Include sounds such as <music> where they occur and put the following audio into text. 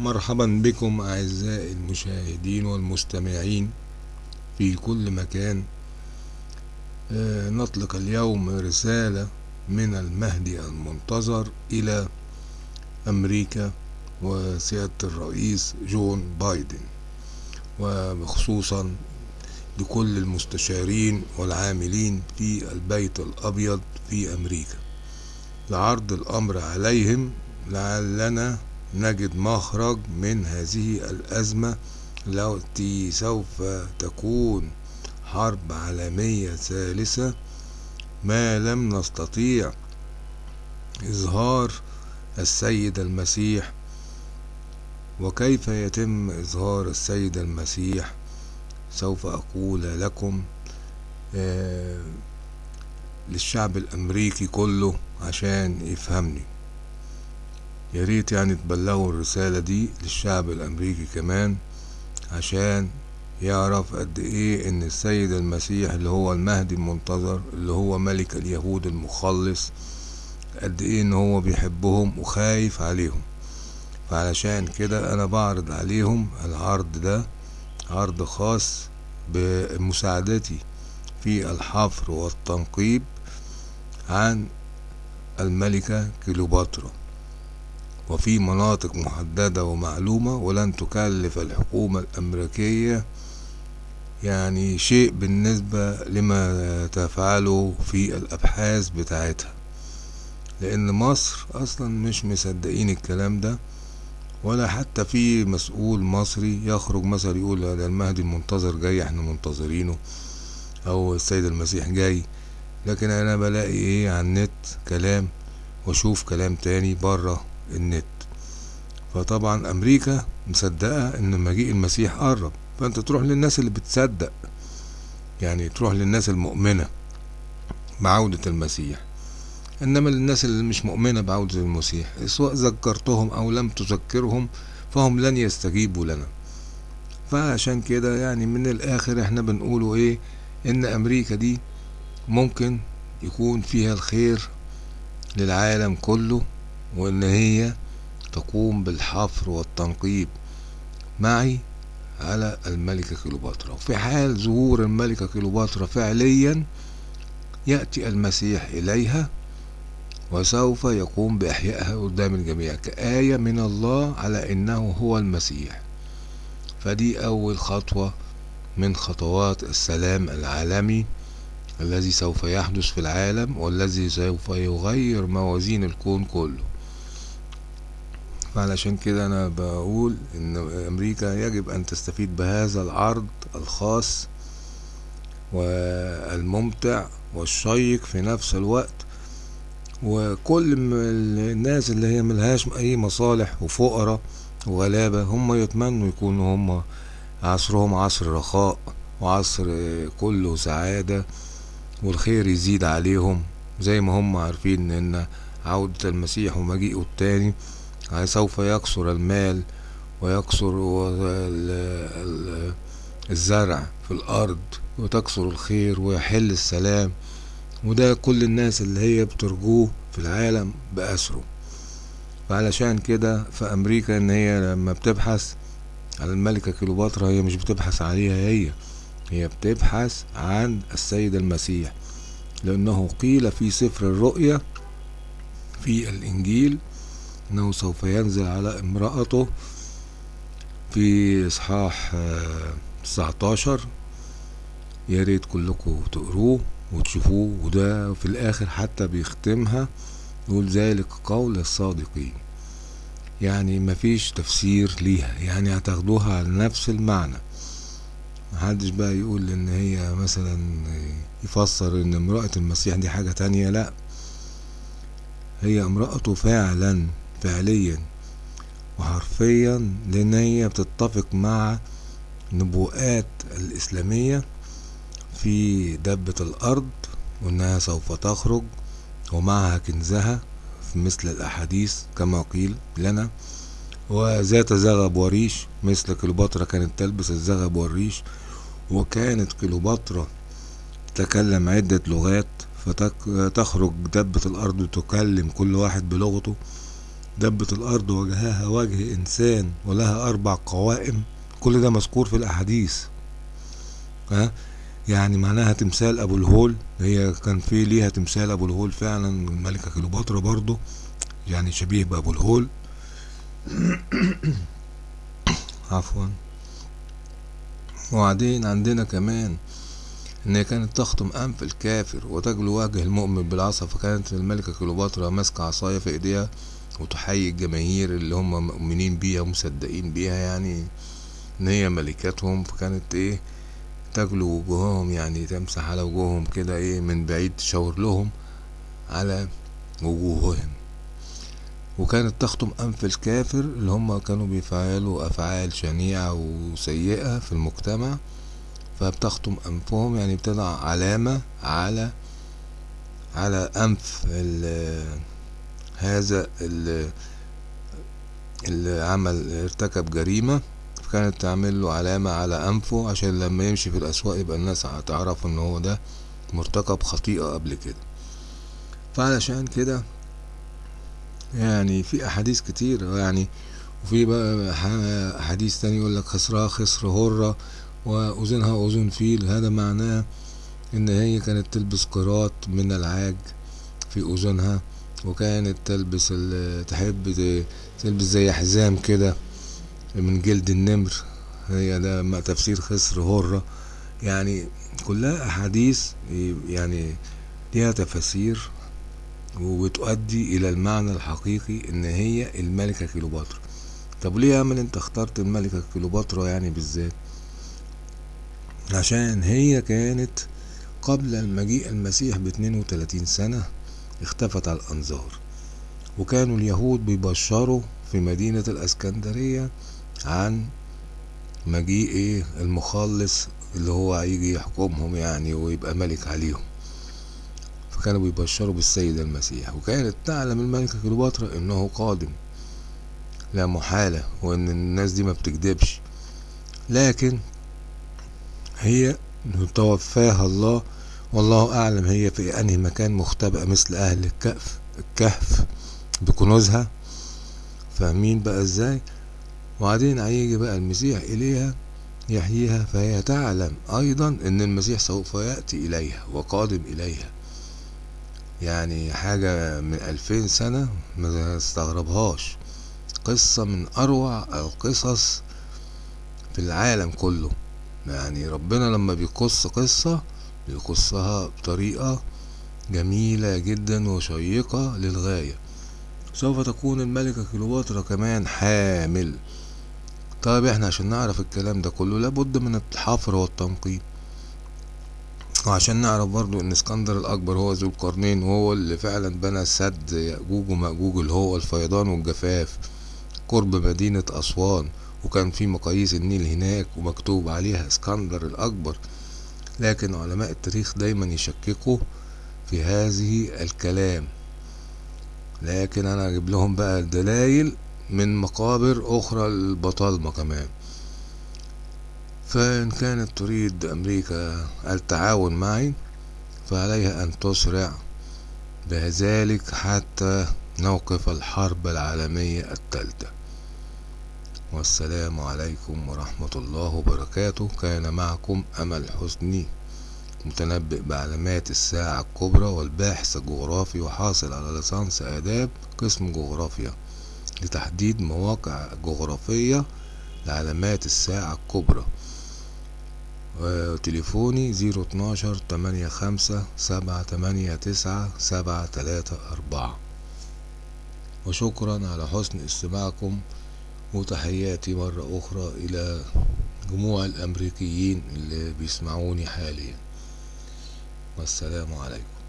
مرحبا بكم أعزائي المشاهدين والمستمعين في كل مكان. آه، نطلق اليوم رسالة من المهدي المنتظر إلى أمريكا وسيادة الرئيس جون بايدن وخصوصا لكل المستشارين والعاملين في البيت الأبيض في أمريكا. لعرض الأمر عليهم لعلنا نجد مخرج من هذه الأزمة التي سوف تكون حرب عالمية ثالثة. ما لم نستطيع إظهار السيد المسيح. وكيف يتم إظهار السيد المسيح؟ سوف أقول لكم آه للشعب الأمريكي كله عشان يفهمني. يا ريت يعني تبلغوا الرسالة دي للشعب الأمريكي كمان عشان يعرف قد إيه إن السيد المسيح اللي هو المهدي المنتظر اللي هو ملك اليهود المخلص قد إيه إن هو بيحبهم وخايف عليهم. فعلشان كده أنا بعرض عليهم العرض ده عرض خاص بمساعدتي في الحفر والتنقيب عن الملكة كليوباترا. وفي مناطق محددة ومعلومة ولن تكلف الحكومة الأمريكية يعني شيء بالنسبة لما تفعله في الأبحاث بتاعتها. لأن مصر أصلا مش مصدقين الكلام ده ولا حتى في مسؤول مصري يخرج مثلا يقول ده المهدي المنتظر جاي إحنا منتظرينه أو السيد المسيح جاي. لكن أنا بلاقي إيه على النت كلام وأشوف كلام تاني بره. النت. فطبعا أمريكا مصدقة إن مجيء المسيح قرب. فأنت تروح للناس اللي بتصدق. يعني تروح للناس المؤمنة بعودة المسيح. إنما للناس اللي مش مؤمنة بعودة المسيح. سواء ذكرتهم أو لم تذكرهم فهم لن يستجيبوا لنا. فعشان كده يعني من الآخر إحنا بنقوله إيه؟ إن أمريكا دي ممكن يكون فيها الخير للعالم كله. وإن هي تقوم بالحفر والتنقيب معي على الملكة كليوباترا. وفي حال ظهور الملكة كليوباترا فعليا يأتي المسيح إليها وسوف يقوم بإحيائها قدام الجميع كآية من الله على إنه هو المسيح. فدي أول خطوة من خطوات السلام العالمي الذي سوف يحدث في العالم والذي سوف يغير موازين الكون كله. فعلشان كده أنا بقول إن أمريكا يجب أن تستفيد بهذا العرض الخاص والممتع والشيق في نفس الوقت. وكل الناس اللي هي ملهاش أي مصالح وفقراء وغلابة هم يتمنوا يكونوا هم عصرهم عصر رخاء وعصر كله سعادة والخير يزيد عليهم زي ما هم عارفين إن عودة المسيح ومجيئه التاني سوف يكثر المال ويكثر الزرع في الأرض وتكثر الخير ويحل السلام. وده كل الناس اللي هي بترجوه في العالم بأسره. فعلشان كده في أمريكا إن هي لما بتبحث على الملكة كليوباترا هي مش بتبحث عليها هي هي بتبحث عن السيد المسيح. لأنه قيل في سفر الرؤيا في الإنجيل انه سوف ينزل على امرأته في اصحاح تسعتاشر. يا ريت كلكم تقروه وتشوفوه وده في الآخر حتى بيختمها يقول ذلك قول الصادقين. يعني مفيش تفسير ليها يعني هتاخدوها على نفس المعنى. محدش بقى يقول إن هي مثلا يفسر إن امرأة المسيح دي حاجة تانية لأ. هي امرأته فعلا فعليا. وحرفيا لأن هي بتتفق مع نبوءات الإسلامية في دبة الأرض وإنها سوف تخرج ومعها كنزها في مثل الأحاديث كما قيل لنا. وذات زغب وريش مثل كليوباترا كانت تلبس الزغب والريش وكانت كليوباترا تتكلم عدة لغات فتخرج دبة الأرض وتكلم كل واحد بلغته. دبت الأرض وجهها وجه إنسان ولها أربع قوائم كل ده مذكور في الأحاديث. ها؟ يعني معناها تمثال أبو الهول هي كان في ليها تمثال أبو الهول فعلا الملكة كليوباترا برضو يعني شبيه بأبو الهول. <coughs> عفوا. وبعدين عندنا كمان إن هي كانت تخطم أنف الكافر وتجلو وجه المؤمن بالعصا فكانت الملكة كليوباترا ماسكة عصاية في إيديها. وتحيي الجماهير اللي هم مؤمنين بيها ومصدقين بيها يعني إن هي ملكتهم فكانت إيه تجلو وجوههم يعني تمسح على وجوههم كده إيه من بعيد تشاور لهم على وجوههم. وكانت تخطم أنف الكافر اللي هم كانوا بيفعلوا أفعال شنيعة وسيئة في المجتمع. فبتخطم أنفهم يعني بتضع علامة على على أنف هذا ال اللي عمل ارتكب جريمة فكانت تعمل له علامة على أنفه عشان لما يمشي في الأسواق يبقى الناس هتعرف إن هو ده مرتكب خطيئة قبل كده. فعلشان كده يعني في أحاديث كتير يعني وفي بقى أحاديث تاني يقول لك خسرها خسر هرة وأذنها أذن فيل. هذا معناه إن هي كانت تلبس قراط من العاج في أذنها. وكانت تلبس تحب تلبس زي حزام كده من جلد النمر. هي ده تفسير خسر هرة. يعني كلها أحاديث يعني ليها تفاسير وبتؤدي إلى المعنى الحقيقي إن هي الملكة كليوباترا. طب ليه يا أمل أنت اخترت الملكة كليوباترا يعني بالذات؟ عشان هي كانت قبل المجيء المسيح باتنين وتلاتين سنة. اختفت على الأنظار. وكانوا اليهود بيبشروا في مدينة الأسكندرية عن مجيء إيه؟ المخلص اللي هو هيجي يحكمهم يعني ويبقى ملك عليهم. فكانوا بيبشروا بالسيد المسيح. وكانت تعلم الملكة كليوباترا إنه قادم. لا محالة وإن الناس دي ما بتكذبش. لكن هي توفاها الله والله أعلم هي في أنهي مكان مختبئة مثل أهل الكهف الكهف بكنوزها. فاهمين بقى إزاي؟ وبعدين هيجي بقى المسيح إليها يحييها فهي تعلم أيضا إن المسيح سوف يأتي إليها وقادم إليها. يعني حاجة من ألفين سنة ما استغربهاش. قصة من أروع القصص في العالم كله. يعني ربنا لما بيقص قصة بيقصها بطريقة جميلة جدا وشيقة للغاية. سوف تكون الملكة كليوباترا كمان حامل. طيب إحنا عشان نعرف الكلام ده كله لابد من الحفر والتنقيب. وعشان نعرف برضو إن اسكندر الأكبر هو ذو القرنين وهو اللي فعلا بنى سد يأجوج ومأجوج اللي هو الفيضان والجفاف قرب مدينة أسوان وكان في مقاييس النيل هناك ومكتوب عليها اسكندر الأكبر. لكن علماء التاريخ دايما يشككوا في هذه الكلام. لكن أنا أجيب لهم بقى الدلائل من مقابر أخرى للبطالمة كمان. فإن كانت تريد أمريكا التعاون معي فعليها أن تسرع بذلك حتى نوقف الحرب العالمية الثالثة. والسلام عليكم ورحمة الله وبركاته. كان معكم أمل حسني متنبئ بعلامات الساعة الكبرى والباحث الجغرافي وحاصل على ليسانس آداب قسم جغرافيا لتحديد مواقع جغرافية لعلامات الساعة الكبرى. وتليفوني زيرو اتناشر تمانية خمسة سبعة تمانية تسعة سبعة تلاتة أربعة. وشكرا على حسن استماعكم وتحياتي مرة أخرى إلى جموع الأمريكيين اللي بيسمعوني حاليا. والسلام عليكم.